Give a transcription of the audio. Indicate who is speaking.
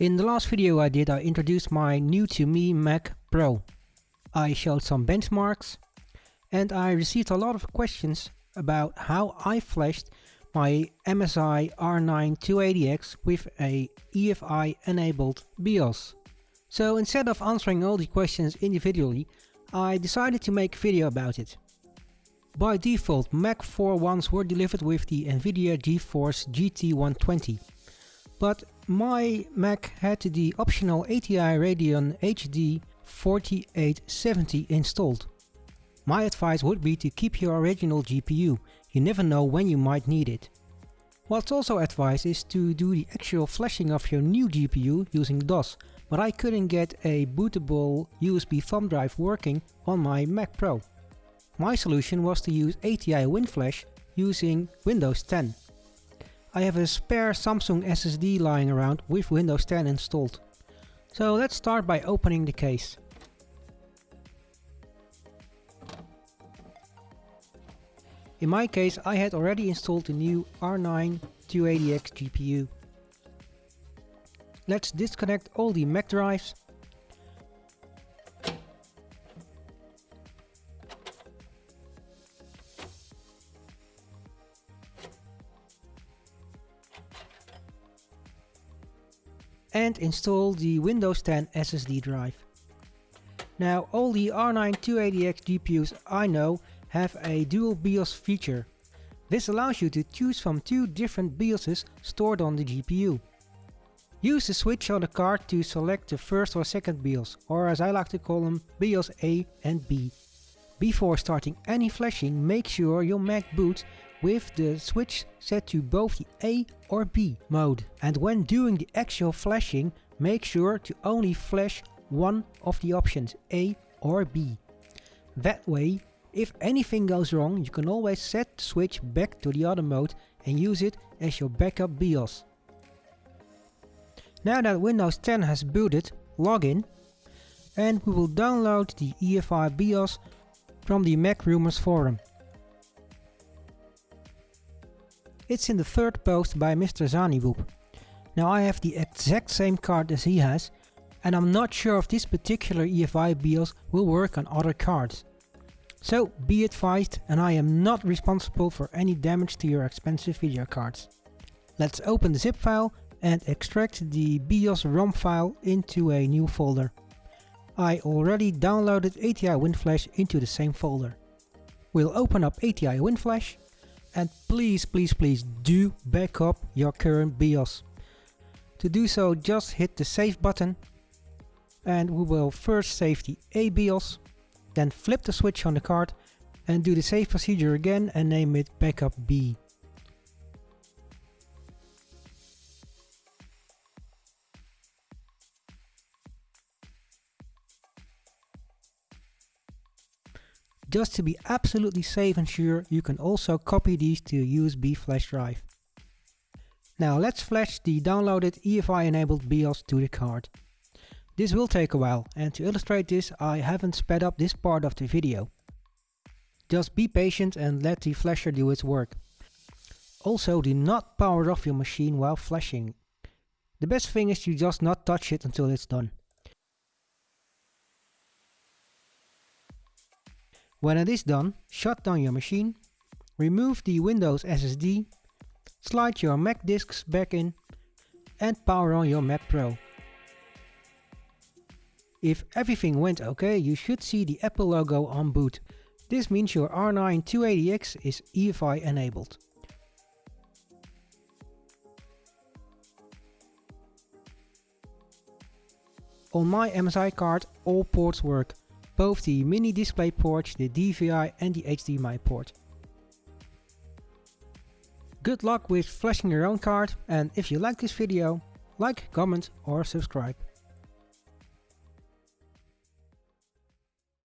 Speaker 1: In the last video I did I introduced my new to me Mac Pro. I showed some benchmarks and I received a lot of questions about how I flashed my MSI R9 280X with a EFI enabled BIOS. So instead of answering all the questions individually, I decided to make a video about it. By default, Mac 4 ones were delivered with the Nvidia GeForce GT 120. But my Mac had the optional ATI Radeon HD 4870 installed. My advice would be to keep your original GPU, you never know when you might need it. What's also advised is to do the actual flashing of your new GPU using DOS, but I couldn't get a bootable USB thumb drive working on my Mac Pro. My solution was to use ATI WinFlash using Windows 10. I have a spare Samsung SSD lying around with Windows 10 installed. So let's start by opening the case. In my case I had already installed the new R9 280X GPU. Let's disconnect all the Mac drives and install the Windows 10 SSD drive. Now all the R9 280X GPUs I know have a dual BIOS feature. This allows you to choose from two different BIOSes stored on the GPU. Use the switch on the card to select the first or second BIOS, or as I like to call them, BIOS A and B. Before starting any flashing, make sure your Mac boots with the switch set to both the A or B mode. And when doing the actual flashing, make sure to only flash one of the options, A or B. That way, if anything goes wrong, you can always set the switch back to the other mode and use it as your backup BIOS. Now that Windows 10 has booted, log in and we will download the EFI BIOS from the Mac Rumors forum. It's in the third post by Mr. Zaniwoop. Now I have the exact same card as he has and I'm not sure if this particular EFI BIOS will work on other cards. So be advised and I am not responsible for any damage to your expensive video cards. Let's open the zip file and extract the BIOS ROM file into a new folder. I already downloaded ATI WinFlash into the same folder. We'll open up ATI WinFlash and please, please, please do back up your current BIOS. To do so, just hit the save button and we will first save the A BIOS, then flip the switch on the card and do the save procedure again and name it backup B. Just to be absolutely safe and sure, you can also copy these to a USB flash drive. Now let's flash the downloaded EFI enabled BIOS to the card. This will take a while and to illustrate this I haven't sped up this part of the video. Just be patient and let the flasher do its work. Also do not power off your machine while flashing. The best thing is to just not touch it until it's done. When it is done, shut down your machine, remove the Windows SSD, slide your Mac disks back in and power on your Mac Pro. If everything went okay, you should see the Apple logo on boot. This means your R9 280X is EFI enabled. On my MSI card all ports work, both the mini display port, the DVI and the HDMI port. Good luck with flashing your own card and if you like this video, like, comment or subscribe.